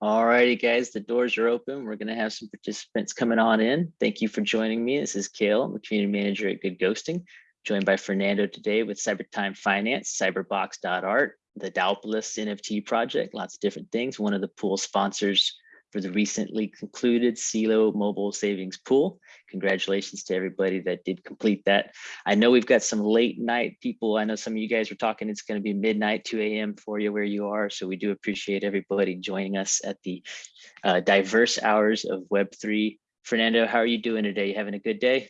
All righty, guys, the doors are open. We're gonna have some participants coming on in. Thank you for joining me. This is Kale, I'm the community manager at Good Ghosting, joined by Fernando today with Cybertime Finance, cyberbox.art, the Daopolis NFT project, lots of different things. One of the pool sponsors for the recently concluded CELO Mobile Savings Pool. Congratulations to everybody that did complete that. I know we've got some late night people. I know some of you guys were talking, it's gonna be midnight, 2 a.m. for you where you are. So we do appreciate everybody joining us at the uh, diverse hours of Web3. Fernando, how are you doing today? You having a good day?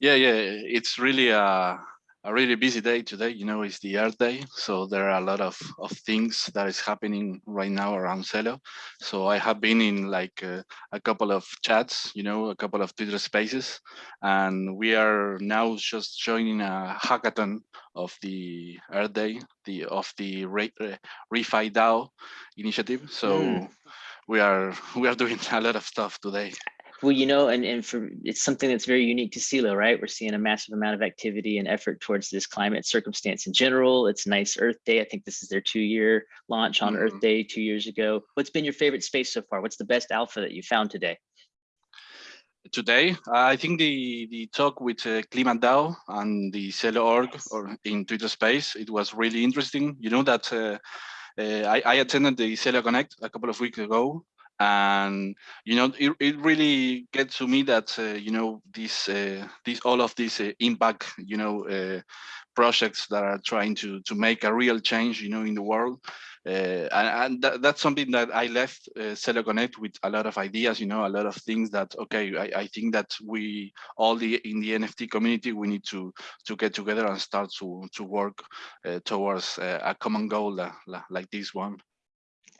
Yeah, yeah, it's really a, a really busy day today. You know, it's the Earth Day, so there are a lot of, of things that is happening right now around Celo. So I have been in like uh, a couple of chats, you know, a couple of Twitter spaces, and we are now just joining a hackathon of the Earth Day, the of the Re, Refi DAO initiative. So Mm. we are we are doing a lot of stuff today. Well, you know, and, and for it's something that's very unique to CELO, right? We're seeing a massive amount of activity and effort towards this climate circumstance in general. It's nice Earth Day. I think this is their two year launch on Earth Mhm. Day two years ago. What's been your favorite space so far? What's the best alpha that you found today? today. I think the the talk with uh, ClimateDAO and the Celo org or in Twitter Space, it was really interesting. You know that uh, uh, I, I attended the Celo Connect a couple of weeks ago, and you know it, it really gets to me that uh, you know this uh, this all of these uh, impact you know uh, projects that are trying to to make a real change you know in the world uh, and, and that, that's something that I left uh, Celo Connect with a lot of ideas, you know, a lot of things that okay, I, I think that we all the in the NFT community we need to to get together and start to to work uh, towards a common goal like this one.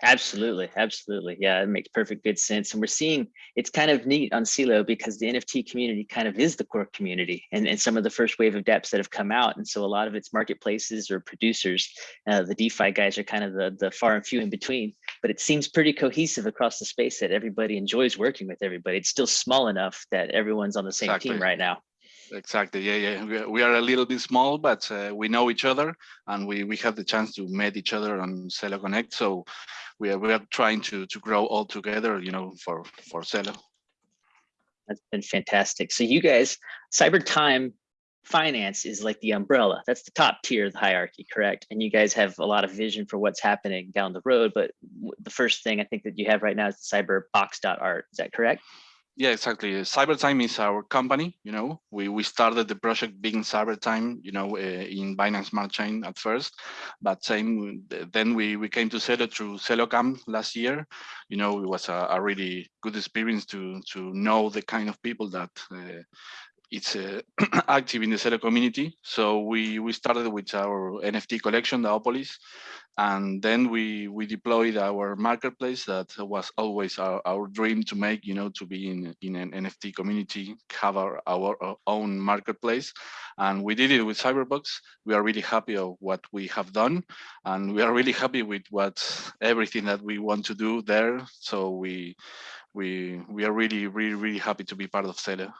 Absolutely, absolutely. Yeah, it makes perfect good sense. And we're seeing it's kind of neat on CELO because the NFT community kind of is the core community and, and some of the first wave of dApps that have come out. And so a lot of its marketplaces or producers, uh, the DeFi guys are kind of the, the far and few in between, but it seems pretty cohesive across the space that everybody enjoys working with everybody. It's still small enough that everyone's on the same team right now. Exactly. Yeah, yeah. We are, a little bit small, but uh, we know each other, and we we have the chance to meet each other on Celo Connect. So we are we are trying to to grow all together, you know, for for Celo. That's been fantastic. So you guys, Cyber Time Finance is like the umbrella. That's the top tier of the hierarchy, correct? And you guys have a lot of vision for what's happening down the road. But the first thing I think that you have right now is the cyberbox.art. Is that correct? Yeah, exactly. Cybertime is our company. You know, we we started the project being Cybertime. You know, uh, in Binance Smart Chain at first, but same then we we came to Celo through CeloCamp last year. You know, it was a, a really good experience to to know the kind of people that. Uh, it's uh, active in the Celo community. So we we started with our NFT collection, the Opolis, and then we we deployed our marketplace that was always our, our dream to make you know to be in in an nft community have our, our own marketplace and we did it with cyberbox we are really happy of what we have done and we are really happy with what everything that we want to do there so we we we are really really really happy to be part of Celo.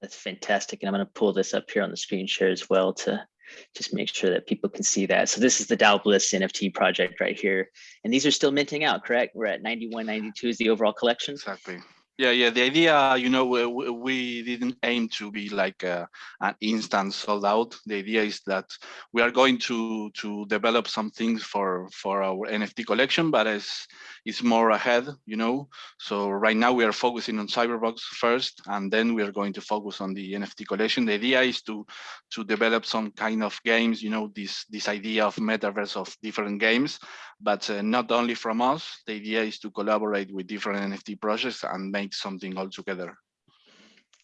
That's fantastic. And I'm going to pull this up here on the screen share as well to just make sure that people can see that. So this is the Daopolis NFT project right here. And these are still minting out, correct? We're at 91, 92 is the overall collection. Exactly. Yeah, yeah. The idea, you know, we, we- didn't aim to be like a, an instant sold out. The idea is that we are going to to develop some things for for our NFT collection, but it's it's more ahead, you know. So right now we are focusing on Cyberbox first, and then we are going to focus on the NFT collection. The idea is to to develop some kind of games, you know, this this idea of metaverse of different games, but uh, not only from us. The idea is to collaborate with different NFT projects and make something all together.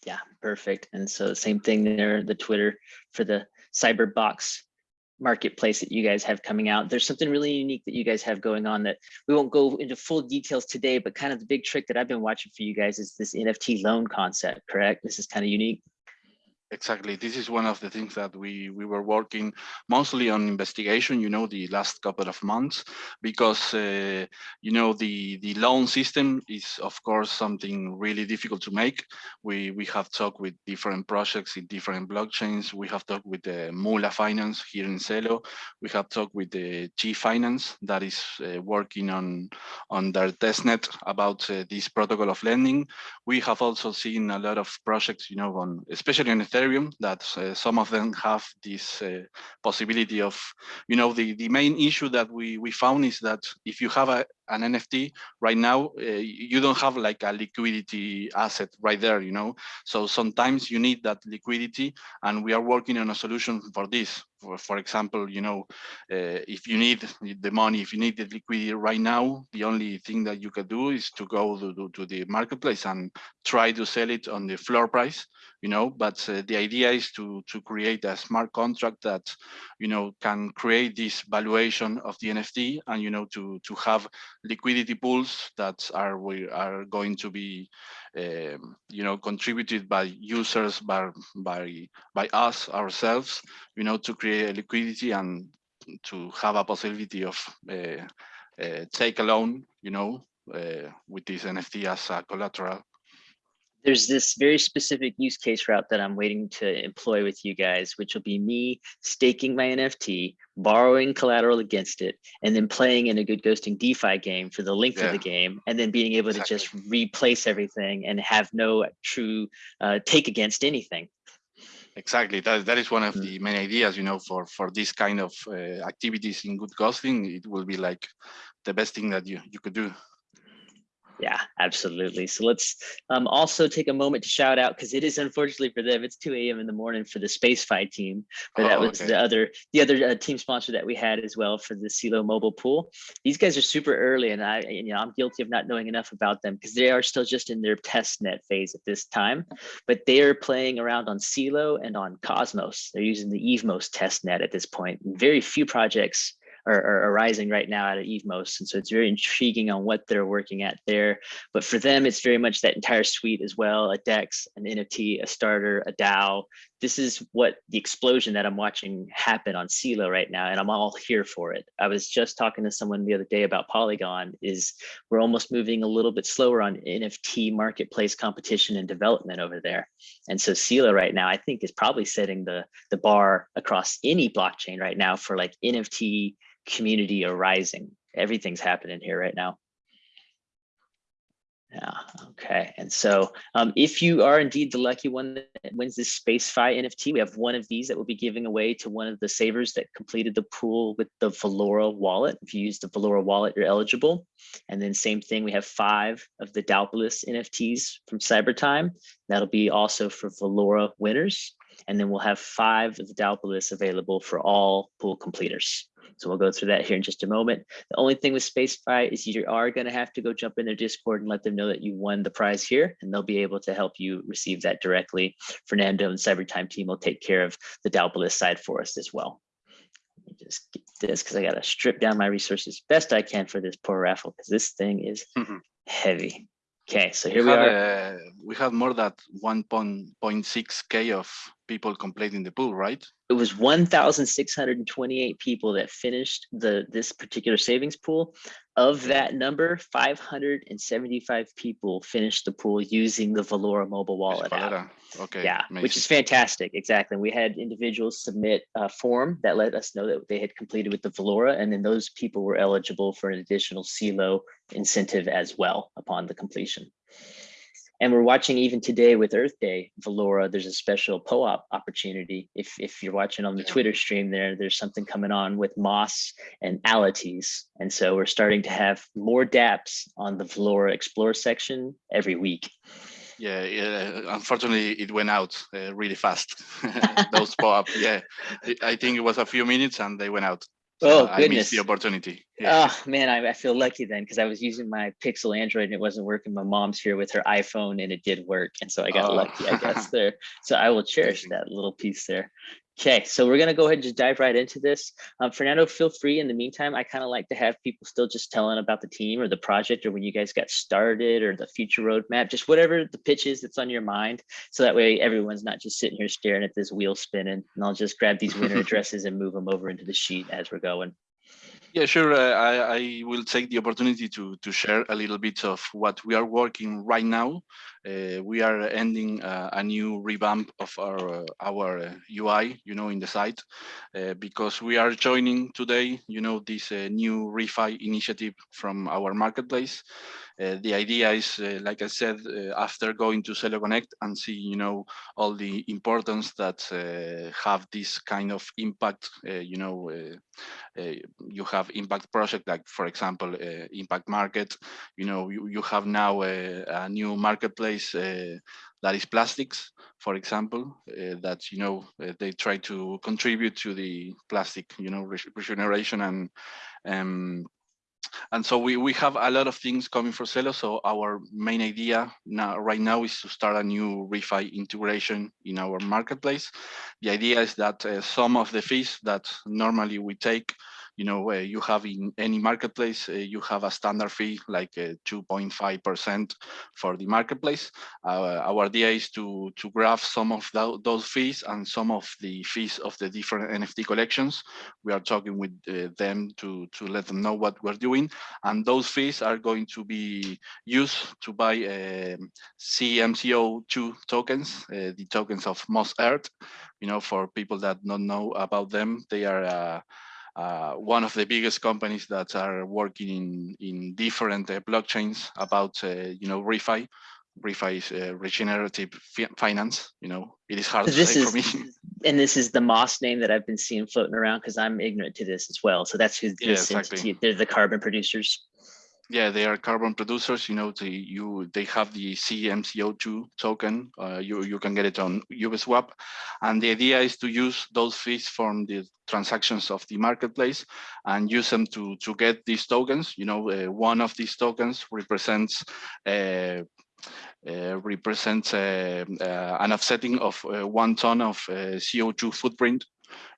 Yeah, perfect. And so same thing there, the Twitter for the Cyberbox marketplace that you guys have coming out. There's something really unique that you guys have going on that we won't go into full details today, but kind of the big trick that I've been watching for you guys is this NFT loan concept, correct? This is kind of unique. Exactly. This is one of the things that we we were working mostly on investigation. You know, the last couple of months, because uh, you know the the loan system is of course something really difficult to make. We we have talked with different projects in different blockchains. We have talked with the Moola Finance here in Celo. We have talked with the G Finance that is uh, working on on their testnet about uh, this protocol of lending. We have also seen a lot of projects, you know, on especially on Ethereum Ethereum that uh, some of them have this uh, possibility of, you know, the, the main issue that we, we found is that if you have a, an NFT right now, uh, you don't have like a liquidity asset right there, you know. So sometimes you need that liquidity, and we are working on a solution for this. For, for example, you know, uh, if you need the money, if you need the liquidity right now, the only thing that you can do is to go to, to the marketplace and try to sell it on the floor price, you know. But uh, the idea is to to create a smart contract that, you know, can create this valuation of the NFT and you know to to have liquidity pools that are we are going to be um, you know contributed by users by by by us ourselves you know to create liquidity and to have a possibility of uh, uh, take a loan you know uh, with this nft as a collateral there's this very specific use case route that I'm waiting to employ with you guys, which will be me staking my NFT, borrowing collateral against it, and then playing in a good ghosting DeFi game for the length yeah. of the game, and then being able exactly. to just replace everything and have no true uh, take against anything. Exactly. That, that is one of mm. the main ideas, you know, for, for this kind of uh, activities in good ghosting, it will be like the best thing that you, you could do. Yeah, absolutely. So let's um, also take a moment to shout out because it is unfortunately for them, it's 2 a.m. in the morning for the SpaceFi team. But oh, that was okay. the other the other uh, team sponsor that we had as well for the Celo mobile pool. These guys are super early, and I you know I'm guilty of not knowing enough about them because they are still just in their test net phase at this time. But they are playing around on Celo and on Cosmos. They're using the Evmos test net at this point. Very few projects are, are arising right now out of Evmos. And so it's very intriguing on what they're working at there. But for them, it's very much that entire suite as well, a DEX, an NFT, a starter, a DAO. This is what the explosion that I'm watching happen on Celo right now, and I'm all here for it. I was just talking to someone the other day about Polygon is we're almost moving a little bit slower on NFT marketplace competition and development over there. And so Celo right now, I think is probably setting the, the bar across any blockchain right now for like NFT community arising. Everything's happening here right now. Yeah, okay. And so um, if you are indeed the lucky one that wins this SpaceFi NFT, we have one of these that we'll be giving away to one of the savers that completed the pool with the Valora wallet. If you use the Valora wallet, you're eligible. And then same thing, we have five of the Daopolis NFTs from Cybertime. That'll be also for Valora winners. And then we'll have five of the Daopolis available for all pool completers. So we'll go through that here in just a moment. The only thing with SpaceFi is you are going to have to go jump in their Discord and let them know that you won the prize here, and they'll be able to help you receive that directly. Fernando and Cybertime team will take care of the Daopolis side for us as well. Let me just get this because I got to strip down my resources best I can for this poor raffle because this thing is mm -hmm. heavy. Okay, so here we, we are. Uh, we have more than 1.6k of people completing the pool, right? It was 1,628 people that finished the this particular savings pool. Of that number, 575 people finished the pool using the Valora mobile wallet app. Okay. Yeah, amazing. which is fantastic. Exactly. We had individuals submit a form that let us know that they had completed with the Valora, and then those people were eligible for an additional Celo incentive as well upon the completion. And we're watching even today with Earth Day, Valora, there's a special POAP opportunity. If, if you're watching on the Twitter stream there, there's something coming on with Moss and Alities. And so we're starting to have more dApps on the Valora Explore section every week. Yeah, yeah, unfortunately it went out uh, really fast. Those POAP, yeah. I think it was a few minutes and they went out. Oh, uh, goodness. I missed the opportunity. Yeah. Oh, man, I, I feel lucky then because I was using my Pixel Android and it wasn't working. My mom's here with her iPhone and it did work. And so I got oh. lucky, I guess, there. So I will cherish that little piece there. Okay, so we're gonna go ahead and just dive right into this. Um, Fernando, feel free. In the meantime, I kind of like to have people still just telling about the team or the project or when you guys got started or the future roadmap, just whatever the pitch is that's on your mind. So that way everyone's not just sitting here staring at this wheel spinning and I'll just grab these winner addresses and move them over into the sheet as we're going. Yeah, sure. Uh, I, I will take the opportunity to, to share a little bit of what we are working right now. Uh, we are ending uh, a new revamp of our our UI, you know, in the site, uh, because we are joining today, you know, this uh, new refi initiative from our marketplace. Uh, the idea is, uh, like I said, uh, after going to Celo Connect and see, you know, all the importance that have this kind of impact, you know, you have impact project like, for example, impact market, you know, you, you have now a, a new marketplace that is Plastiks, for example, uh, that, you know, uh, they try to contribute to the plastic, you know, regeneration and um, and so we, we have a lot of things coming for Celo. So our main idea now right now is to start a new refi integration in our marketplace. The idea is that uh, some of the fees that normally we take you know, uh, you have in any marketplace, uh, you have a standard fee like 2.5% for the marketplace. Uh, our idea is to, to graph some of the, those fees and some of the fees of the different NFT collections. We are talking with them to, to let them know what we're doing. And those fees are going to be used to buy um, CMCO2 tokens, the tokens of Moss Earth. You know, for people that don't know about them, they are uh, uh, one of the biggest companies that are working in in different uh, blockchains about uh, you know refi. Refi is uh, regenerative finance you know. It is hard so to say is, for me. and this is the moss name that i've been seeing floating around because i'm ignorant to this as well. So that's who this yeah, exactly. entity they're the carbon producers yeah, they are carbon producers. You know, they you they have the CMCO2 token. Uh, you you can get it on Uniswap, and the idea is to use those fees from the transactions of the marketplace and use them to to get these tokens. You know, uh, one of these tokens represents. Uh, uh, represents uh, uh, an offsetting of uh, one ton of uh, CO2 footprint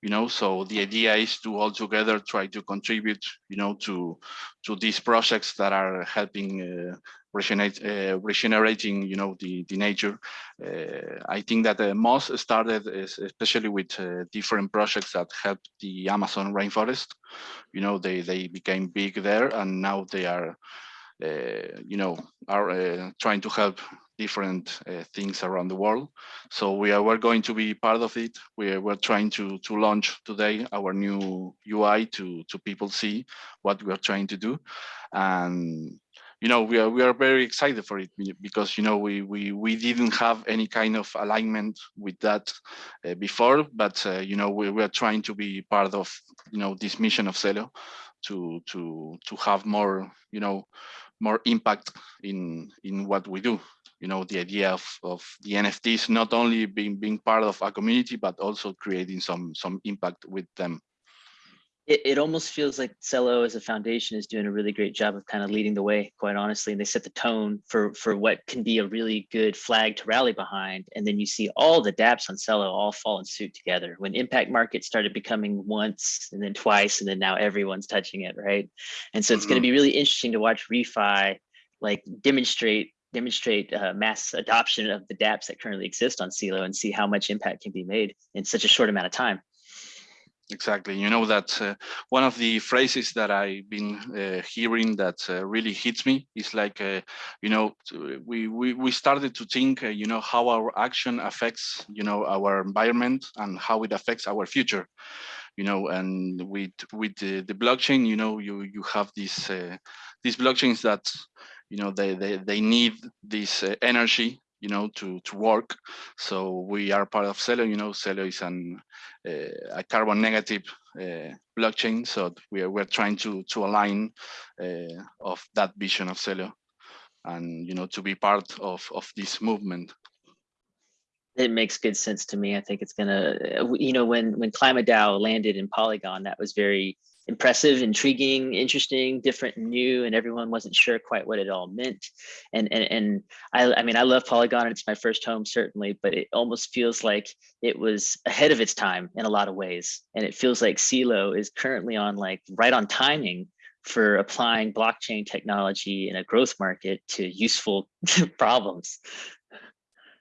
you know so the idea is to all together try to contribute you know to to these projects that are helping uh, regenerate, uh, regenerating you know the the nature. Uh, i think that uh, moss started especially with uh, different projects that helped the amazon rainforest. You know they they became big there and now they are uh, you know are uh, trying to help different uh, things around the world. So we are we're going to be part of it. We're we're trying to to launch today our new UI to to people see what we are trying to do, and you know we are we are very excited for it because you know we we we didn't have any kind of alignment with that uh, before, but uh, you know we we are trying to be part of you know this mission of Celo to to to have more you know more impact in in what we do you know, the idea of, of the NFTs not only being being part of a community, but also creating some some impact with them. It, it almost feels like Celo as a foundation is doing a really great job of kind of leading the way, quite honestly. And they set the tone for for what can be a really good flag to rally behind. And then you see all the dApps on Celo all fall in suit together. When Impact Market started becoming once and then twice, and then now everyone's touching it, right? And so it's mm -hmm. going to be really interesting to watch Refi like demonstrate demonstrate uh, mass adoption of the dApps that currently exist on Celo and see how much impact can be made in such a short amount of time. Exactly. You know that uh, one of the phrases that I've been uh, hearing that uh, really hits me is like, uh, you know, we, we, we started to think, uh, you know, how our action affects, you know, our environment and how it affects our future you know and with with the, the blockchain you know you you have these uh, these blockchains that you know they they, they need this uh, energy you know to to work. So we are part of Celo you know Celo is an uh, a carbon negative uh, blockchain. So we are we're trying to to align uh, of that vision of Celo and you know to be part of of this movement. It makes good sense to me. I think it's gonna, you know, when when Climate landed in Polygon, that was very impressive, intriguing, interesting, different, new, and everyone wasn't sure quite what it all meant. And and and I, I mean, I love Polygon. It's my first home, certainly, but it almost feels like it was ahead of its time in a lot of ways. And it feels like Celo is currently on like right on timing for applying blockchain technology in a growth market to useful problems.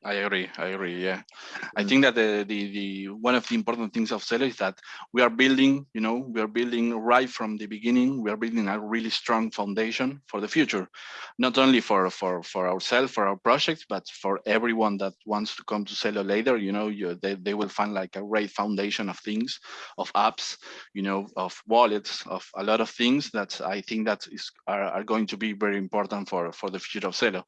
I agree. I agree. Yeah, I mm. think that the, the the one of the important things of Celo is that we are building. You know, we are building right from the beginning. We are building a really strong foundation for the future, not only for for for ourselves, for our projects, but for everyone that wants to come to Celo later. You know, you, they they will find like a great foundation of things, of apps, you know, of wallets, of a lot of things that I think that is are, are going to be very important for for the future of Celo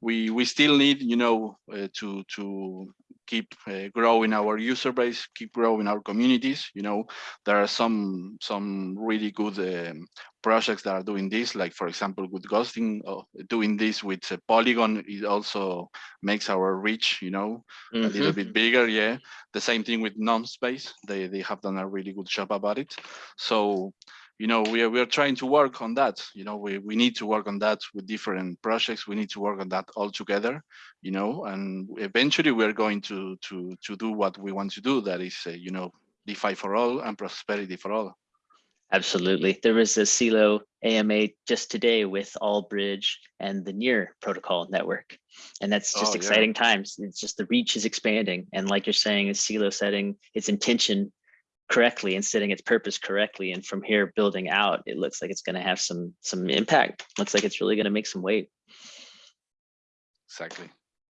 we we still need you know uh, to to keep uh, growing our user base keep growing our communities you know there are some some really good um, projects that are doing this like for example with ghosting uh, doing this with uh, polygon it also makes our reach you know mm -hmm. a little bit mm-hmm. bigger yeah the same thing with space they they have done a really good job about it so you know, we are, we are trying to work on that. You know, we, we need to work on that with different projects. We need to work on that all together, you know, and eventually we're going to, to, to do what we want to do. That is, uh, you know, DeFi for all and prosperity for all. Absolutely. There was a Celo AMA just today with Allbridge and the Near protocol network. And that's just oh, exciting yeah. times. It's just the reach is expanding. And like you're saying, a Celo setting its intention correctly and setting its purpose correctly and from here building out it looks like it's going to have some some impact. Looks like it's really going to make some weight. Exactly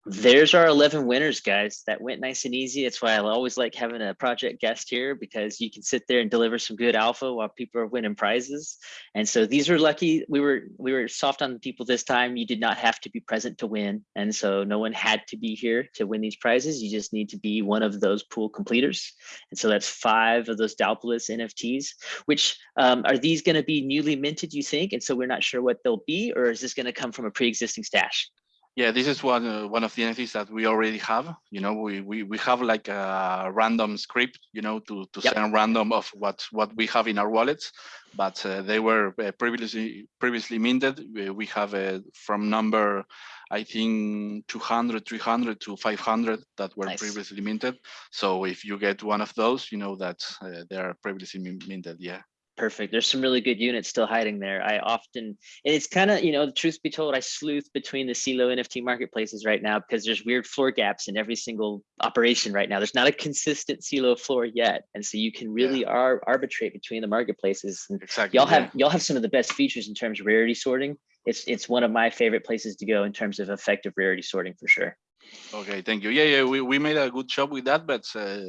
there's our 11 winners guys. That went nice and easy. That's why i always like having a project guest here because you can sit there and deliver some good alpha while people are winning prizes. And so these were lucky. We were we were soft on the people this time. You did not have to be present to win. And so no one had to be here to win these prizes. You just need to be one of those pool completers. And so that's five of those Daopolis nfts which um, are these going to be newly minted you think? And so we're not sure what they'll be or is this going to come from a pre-existing stash yeah, this is one uh, one of the entities that we already have. You know, we we we have like a random script, you know, to to yep. send random of what what we have in our wallets, but uh, they were uh, previously previously minted. We have a from number, I think 200, 300 to 500 that were nice. previously minted. So if you get one of those, you know that uh, they are previously minted. Yeah perfect. There's some really good units still hiding there. I often, and it's kind of, you know, the truth be told, I sleuth between the Celo NFT marketplaces right now because there's weird floor gaps in every single operation right now. There's not a consistent Celo floor yet. And so you can really yeah. ar arbitrate between the marketplaces. And exactly. Y'all have, y'all have some of the best features in terms of rarity sorting. It's, it's one of my favorite places to go in terms of effective rarity sorting for sure. Okay, thank you. Yeah, yeah, we, we made a good job with that, but uh,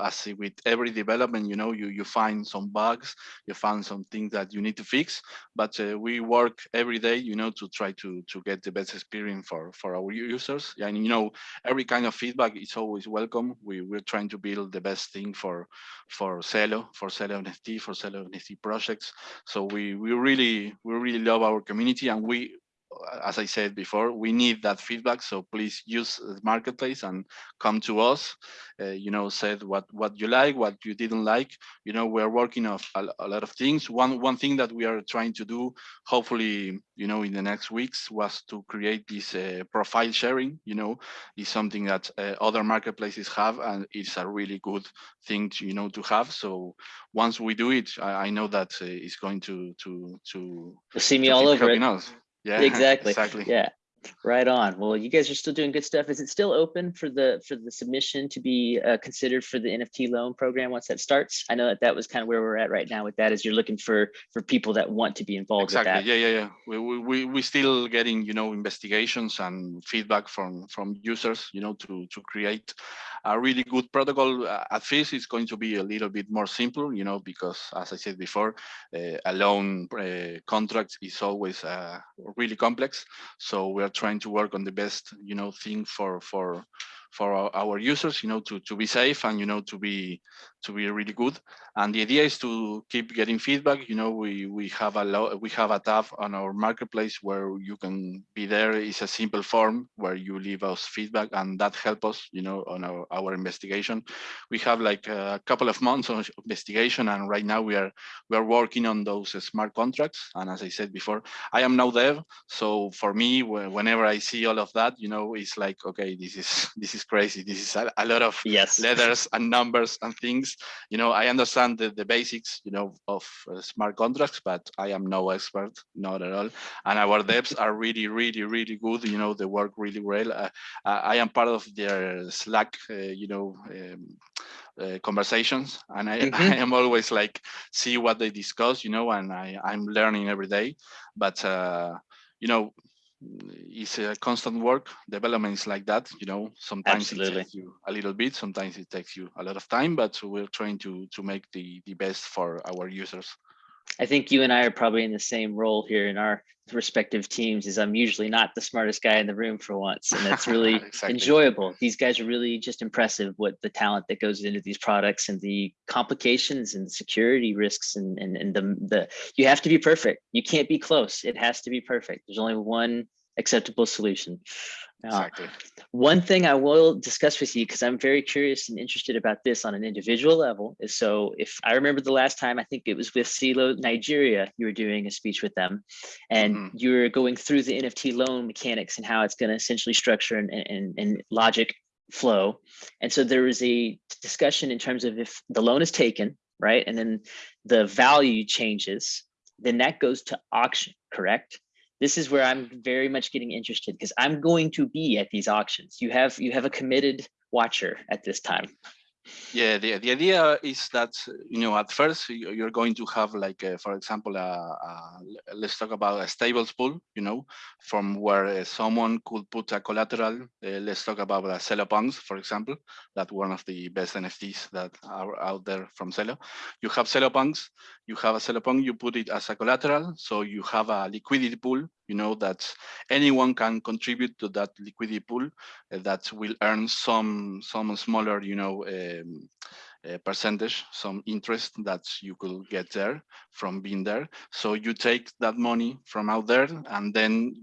as with every development, you know, you, you find some bugs, you find some things that you need to fix, but uh, we work every day, you know, to try to, to get the best experience for, for our users. And, you know, every kind of feedback is always welcome. We, we're trying to build the best thing for, for Celo, for Celo NFT, for Celo NFT projects. So we, we really, we really love our community and we, as I said before, we need that feedback. So please use the marketplace and come to us. Uh, you know, said what what you like, what you didn't like. You know, we're working on a, a, lot of things. One one thing that we are trying to do, hopefully, you know, in the next weeks, was to create this uh, profile sharing. You know, is something that uh, other marketplaces have, and it's a really good thing, to, you know, to have. So once we do it, I, I know that uh, it's going to to to. see me all over it. Us. Yeah, exactly. Exactly. Yeah. Right on. Well, you guys are still doing good stuff. Is it still open for the for the submission to be uh, considered for the NFT loan program once that starts? I know that that was kind of where we're at right now with that. Is you're looking for for people that want to be involved exactly. with that. Yeah, yeah, yeah. We we we still getting you know investigations and feedback from from users you know to to create a really good protocol. Uh, at first, it's going to be a little bit more simple, you know, because as I said before, uh, a loan uh, contract is always uh, really complex. So we're trying to work on the best, you know, thing for for for our, users, you know, to, to be safe and, you know, to be to be really good. And the idea is to keep getting feedback. You know, we we have a lot we have a tab on our marketplace where you can be there. It's a simple form where you leave us feedback and that help us, you know, on our, our investigation. We have like a couple of months of investigation and right now we are we are working on those smart contracts. And as I said before, I am now dev, So for me, whenever I see all of that, you know, it's like, okay, this is this is crazy. This is a, a lot of yes. letters and numbers and things. You know, I understand the, the basics, you know, of uh, smart contracts, but I am no expert, not at all. And our devs are really, really, really good. You know, they work really well. Uh, I am part of their Slack, uh, you know, um, uh, conversations and I, mm -hmm. I, am always like see what they discuss you know and I, I'm learning every day but uh, you know it's a constant work. Development is like that you know. Sometimes Absolutely. it takes you a little bit sometimes it takes you a lot of time but we're trying to to make the the best for our users I think you and I are probably in the same role here in our respective teams is I'm usually not the smartest guy in the room for once. And that's really exactly. enjoyable. These guys are really just impressive what the talent that goes into these products and the complications and security risks and, and, and the, the, you have to be perfect. You can't be close. It has to be perfect. There's only one acceptable solution. Exactly. Uh, one thing I will discuss with you, because I'm very curious and interested about this on an individual level, is so if I remember the last time, I think it was with CELO Nigeria, you were doing a speech with them, and mm -hmm. you were going through the NFT loan mechanics and how it's going to essentially structure and, and, and logic flow. And so there was a discussion in terms of if the loan is taken, right, and then the value changes, then that goes to auction, correct? This is where I'm very much getting interested because I'm going to be at these auctions. You have you have a committed watcher at this time. Yeah, the, the idea is that, you know, at first you're going to have like, a, for example, a, a, let's talk about a stables pool, you know, from where uh, someone could put a collateral. Uh, let's talk about a Celo Punks, for example, that one of the best NFTs that are out there from Celo. You have Celo Punks, you have a Celo Punk, you put it as a collateral. So you have a liquidity pool you know that anyone can contribute to that liquidity pool uh, that will earn some some smaller you know um, uh, percentage some interest that you could get there from being there. So you take that money from out there and then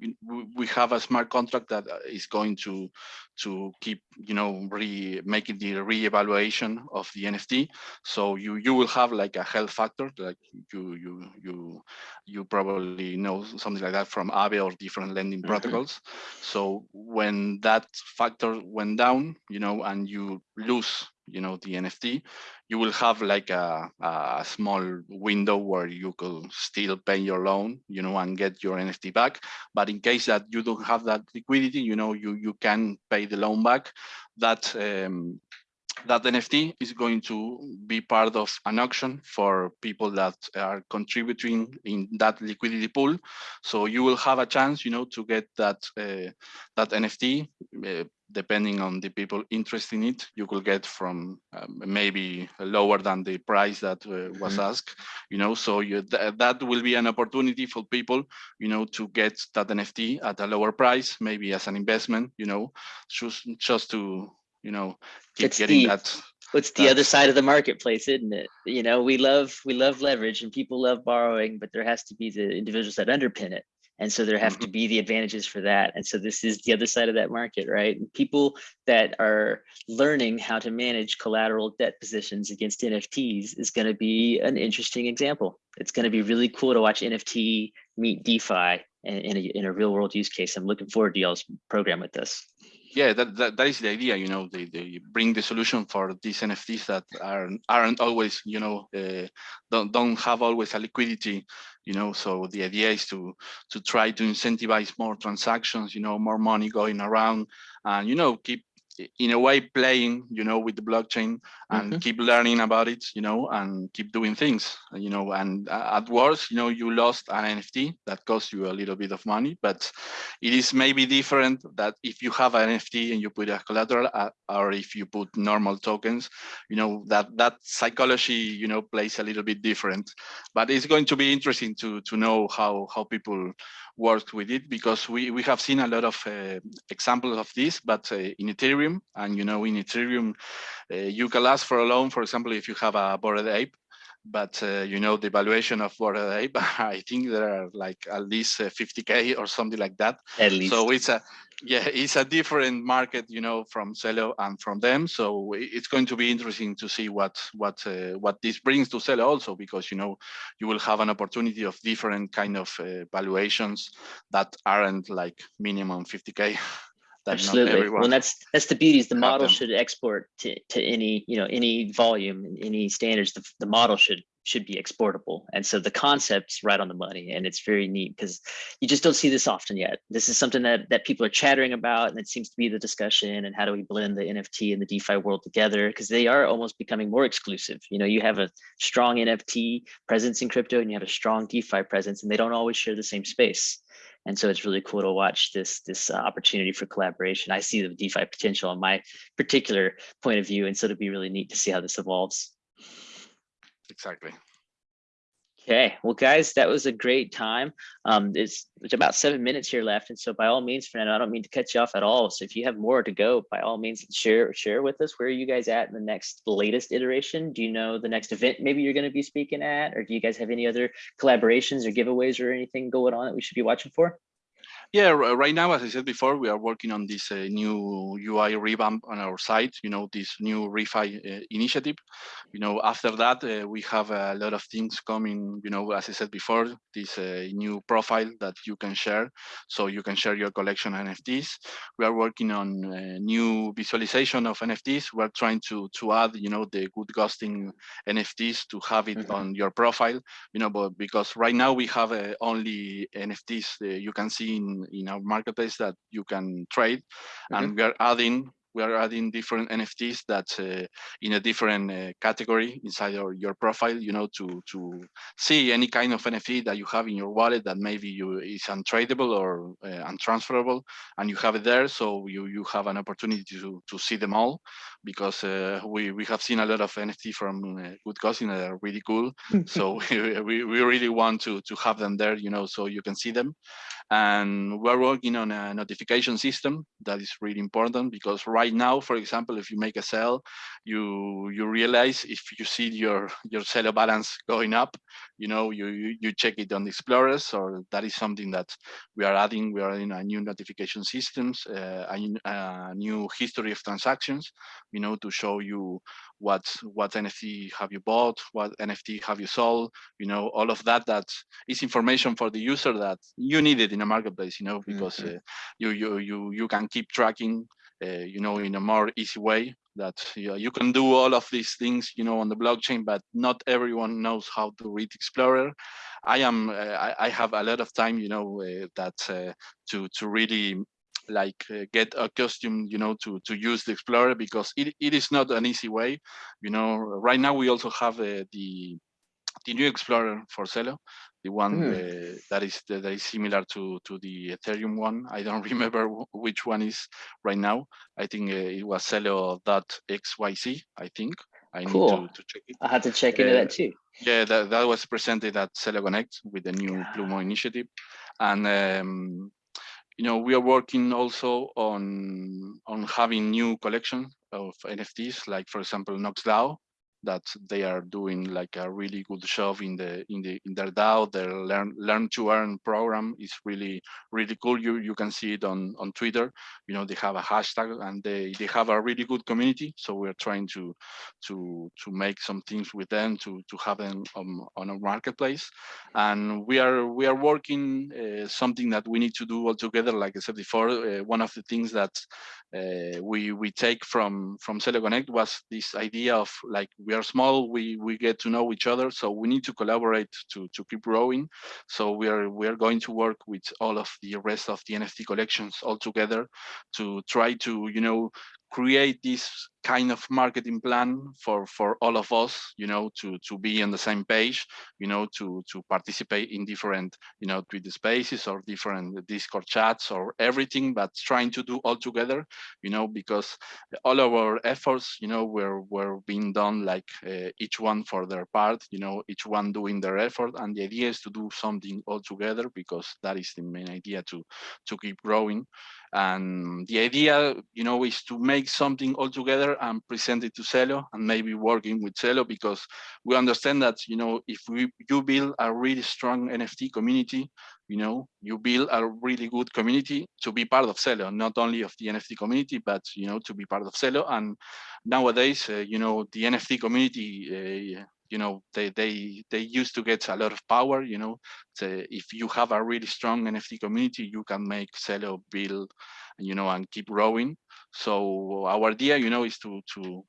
we have a smart contract that uh, going to to keep you know re making the re-evaluation of the nft so you you will have like a health factor like you you you you probably know something like that from Aave or different lending mm -hmm. protocols. So when that factor went down you know and you lose you know the nft you will have like a, a small window where you could still pay your loan you know and get your nft back but in case that you don't have that liquidity you know you you can pay the loan back that um, that NFT is going to be part of an auction for people that are contributing in that liquidity pool. So you will have a chance, you know, to get that uh, that NFT. Uh, depending on the people interested in it, you could get from um, maybe lower than the price that uh, was mm -hmm. asked. You know, so you, th that will be an opportunity for people, you know, to get that NFT at a lower price, maybe as an investment. You know, just just to you know keep it's getting the, that what's the other side of the marketplace isn't it you know we love we love leverage and people love borrowing but there has to be the individuals that underpin it and so there have to mm-hmm. be the advantages for that. And so this is the other side of that market right? People that are learning how to manage collateral debt positions against nfts is going to be an interesting example. It's going to be really cool to watch nft meet defi in, in, a, in a real world use case. I'm looking forward to y'all's program with this yeah, that, that, that is the idea, you know, they, they bring the solution for these NFTs that aren't, aren't always, you know, uh, don't, don't have always a liquidity, you know, so the idea is to, to try to incentivize more transactions, you know, more money going around and, you know, keep in a way playing you know with the blockchain and mm -hmm. keep learning about it you know and keep doing things you know and at worst you know you lost an nft that cost you a little bit of money but it is maybe different that if you have an nft and you put a collateral uh, or if you put normal tokens you know that that psychology you know plays a little bit different but it's going to be interesting to to know how how people worked with it because we, we have seen a lot of uh, examples of this, but uh, in Ethereum, and you know, in Ethereum, uh, you can ask for a loan, for example, if you have a Bored Ape, but uh, you know the valuation of Ape, I think there are like at least 50k uh, or something like that. At least. So it's a yeah, it's a different market, you know, from Celo and from them. So it's going to be interesting to see what what uh, what this brings to Celo also, because you know you will have an opportunity of different kind of uh, valuations that aren't like minimum 50k. Absolutely. Well, that's that's the beauty is the model should export to, to any you know any volume, any standards. The, the model should should be exportable, and so the concept's right on the money, and it's very neat because you just don't see this often yet. This is something that that people are chattering about, and it seems to be the discussion. And how do we blend the NFT and the DeFi world together? Because they are almost becoming more exclusive. You know, you have a strong NFT presence in crypto, and you have a strong DeFi presence, and they don't always share the same space. And so it's really cool to watch this this uh, opportunity for collaboration. I see the DeFi potential on my particular point of view, and so it'll be really neat to see how this evolves. Exactly. Okay, well, guys, that was a great time. Um, it's, it's about seven minutes here left, and so by all means, Fernando, I don't mean to cut you off at all. So if you have more to go, by all means, share share with us. Where are you guys at in the next latest iteration? Do you know the next event maybe you're going to be speaking at, or do you guys have any other collaborations or giveaways or anything going on that we should be watching for? Yeah, right now, as I said before, we are working on this uh, new UI revamp on our site, you know, this new refi uh, initiative. You know, after that, uh, we have a lot of things coming, you know, as I said before, this uh, new profile that you can share. So you can share your collection NFTs. We are working on uh, new visualization of NFTs. We're trying to, to add, you know, the good ghosting NFTs to have it mm -hmm. on your profile, you know, but because right now we have uh, only NFTs you can see in in our marketplace that you can trade, and we are adding we are adding different NFTs that uh, in a different uh, category inside your, your profile, you know, to to see any kind of NFT that you have in your wallet that maybe you is untradeable or uh, untransferable, and you have it there, so you you have an opportunity to to see them all, because uh, we we have seen a lot of NFT from uh, Good Ghosting that are really cool, so we we really want to to have them there, you know, so you can see them, and we're working on a notification system that is really important because right now, for example, if you make a sell, you you realize if you see your your Celo balance going up, you know, you, you, you check it on the explorers, or that is something that we are adding. We are adding a new notification systems, uh, a, a new history of transactions, you know, to show you what what NFT have you bought, what NFT have you sold, you know, all of that. That is information for the user that you need it in a marketplace, you know, because mm -hmm. uh, you you you you can keep tracking, uh, you know, in a more easy way. That you, know, you can do all of these things, you know, on the blockchain, but not everyone knows how to read Explorer. I am, uh, I, I, have a lot of time, you know, uh, that uh, to to really like uh, get accustomed you know to to use the explorer because it, it is not an easy way you know right now we also have uh, the the new explorer for Celo the one mm. uh, that is that is similar to to the ethereum one i don't remember which one is right now i think uh, it was celo.xyz i think I cool. need to, to check it. I had to check into that too. Yeah, that, that was presented at Celo Connect with the new yeah. Plumo initiative. And um, you know, we are working also on on having new collection of NFTs, like for example, NoxDAO, that they are doing like a really good job in the in the in their DAO. Their learn learn to earn program is really really cool. You you can see it on on Twitter. You know they have a hashtag and they they have a really good community. So we're trying to to to make some things with them to to have them on on a marketplace. And we are we are working uh, something that we need to do all together. Like I said before, uh, one of the things that uh, we we take from from Celo Connect was this idea of like we are small, we we get to know each other, so we need to collaborate to to keep growing. So we are we are going to work with all of the rest of the NFT collections all together to try to you know create this kind of marketing plan for for all of us you know to to be on the same page you know to to participate in different you know twitter spaces or different discord chats or everything but trying to do all together you know because all our efforts you know were were being done like uh, each one for their part you know each one doing their effort. And the idea is to do something all together because that is the main idea to to keep growing. And the idea, you know, is to make something all together and present it to Celo and maybe working with Celo because we understand that, you know, if we you build a really strong NFT community, you know, you build a really good community to be part of Celo, not only of the NFT community, but, you know, to be part of Celo. And nowadays, uh, you know, the NFT community, uh, you know they they they used to get a lot of power you know so if you have a really strong nft community you can make Celo build you know and keep growing so our idea you know is to to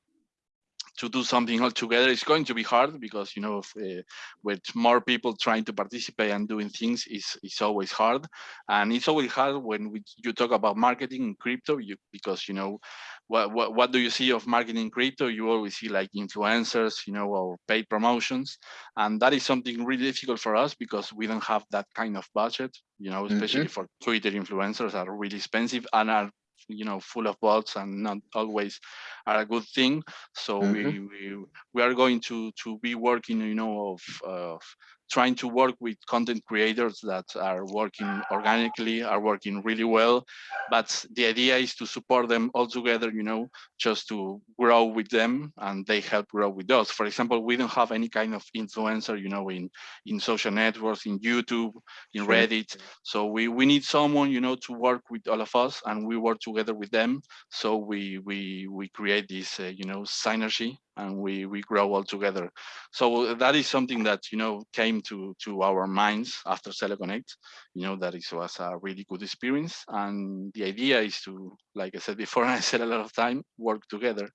to do something all together. It's going to be hard because you know if, uh, with more people trying to participate and doing things is is always hard. And it's always hard when we, you talk about marketing in crypto you because you know what, what what do you see of marketing in crypto? You always see like influencers you know or paid promotions. And that is something really difficult for us because we don't have that kind of budget you know especially mm -hmm. for twitter influencers are really expensive and are you know full of bots and not always are a good thing so mm -hmm. we, we we are going to to be working you know of of trying to work with content creators that are working organically, are working really well. But the idea is to support them all together, you know, just to grow with them and they help grow with us. For example, we don't have any kind of influencer, you know, in, in social networks, in YouTube, in. Reddit. So we, we need someone, you know, to work with all of us and we work together with them. So we, we, we create this, uh, you know, synergy and we we grow all together. So that is something that you know came to to our minds after Celo Connect. You know that it was a really good experience, and the idea is to, like I said before, I said a lot of time, work together.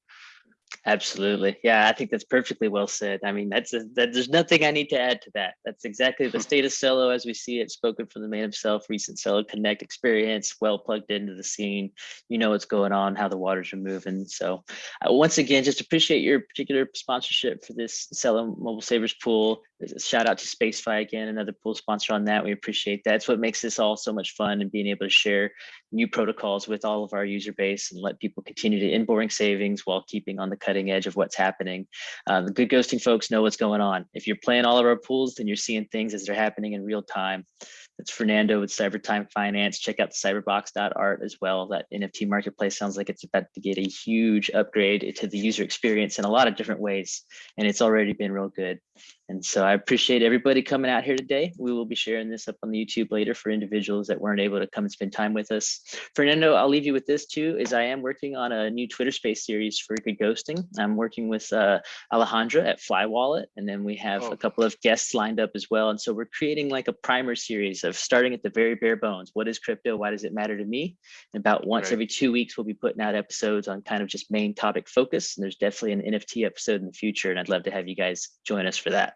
Absolutely. Yeah, I think that's perfectly well said. I mean, that's a, that. There's nothing I need to add to that. That's exactly the state of Celo as we see it, spoken from the man himself. Recent Celo Connect experience, well plugged into the scene. You know what's going on, how the waters are moving. So, uh, once again, just appreciate your particular sponsorship for this Celo Mobile Savers pool. Shout out to SpaceFi again, another pool sponsor on that. We appreciate that. It's what makes this all so much fun and being able to share new protocols with all of our user base and let people continue to inboring savings while keeping on the cutting edge of what's happening. Uh, the good ghosting folks know what's going on. If you're playing all of our pools, then you're seeing things as they're happening in real time. That's Fernando with Cybertime Finance. Check out cyberbox.art as well. That NFT marketplace sounds like it's about to get a huge upgrade to the user experience in a lot of different ways. And it's already been real good. And so I appreciate everybody coming out here today. We will be sharing this up on the YouTube later for individuals that weren't able to come and spend time with us. Fernando, I'll leave you with this too, is I am working on a new Twitter space series for good ghosting. I'm working with uh, Alejandra at Fly Wallet, and then we have oh. a couple of guests lined up as well. And so we're creating like a primer series of starting at the very bare bones. What is crypto? Why does it matter to me? And about once right. every two weeks, we'll be putting out episodes on kind of just main topic focus. And there's definitely an NFT episode in the future, and I'd love to have you guys join us for that.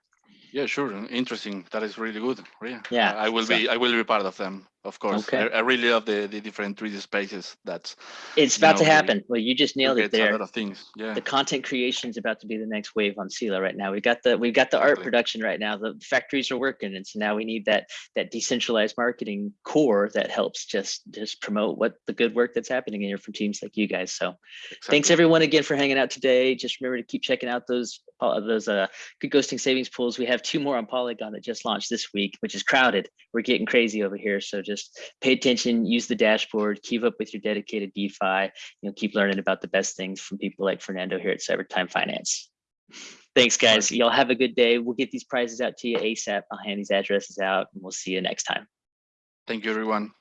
Yeah, sure. Interesting. That is really good. Yeah. Yeah. I will so, be I will be part of them of course. Okay. I, I, really love the, the different 3D spaces. That's it's about know, to happen. Well, you just nailed it there. A lot of things. Yeah. The content creation is about to be the next wave on Celo right now. We got the we got the art production right now. The factories are working, and so now we need that that decentralized marketing core that helps just just promote what the good work that's happening in here from teams like you guys. So, exactly. thanks everyone again for hanging out today. Just remember to keep checking out those uh, those uh good ghosting savings pools. We have two more on Polygon that just launched this week, which is crowded. We're getting crazy over here, so just pay attention, use the dashboard, keep up with your dedicated DeFi, you know, keep learning about the best things from people like Fernando here at Cybertime Finance. Thanks, guys. Y'all have a good day. We'll get these prizes out to you ASAP. I'll hand these addresses out and we'll see you next time. Thank you, everyone.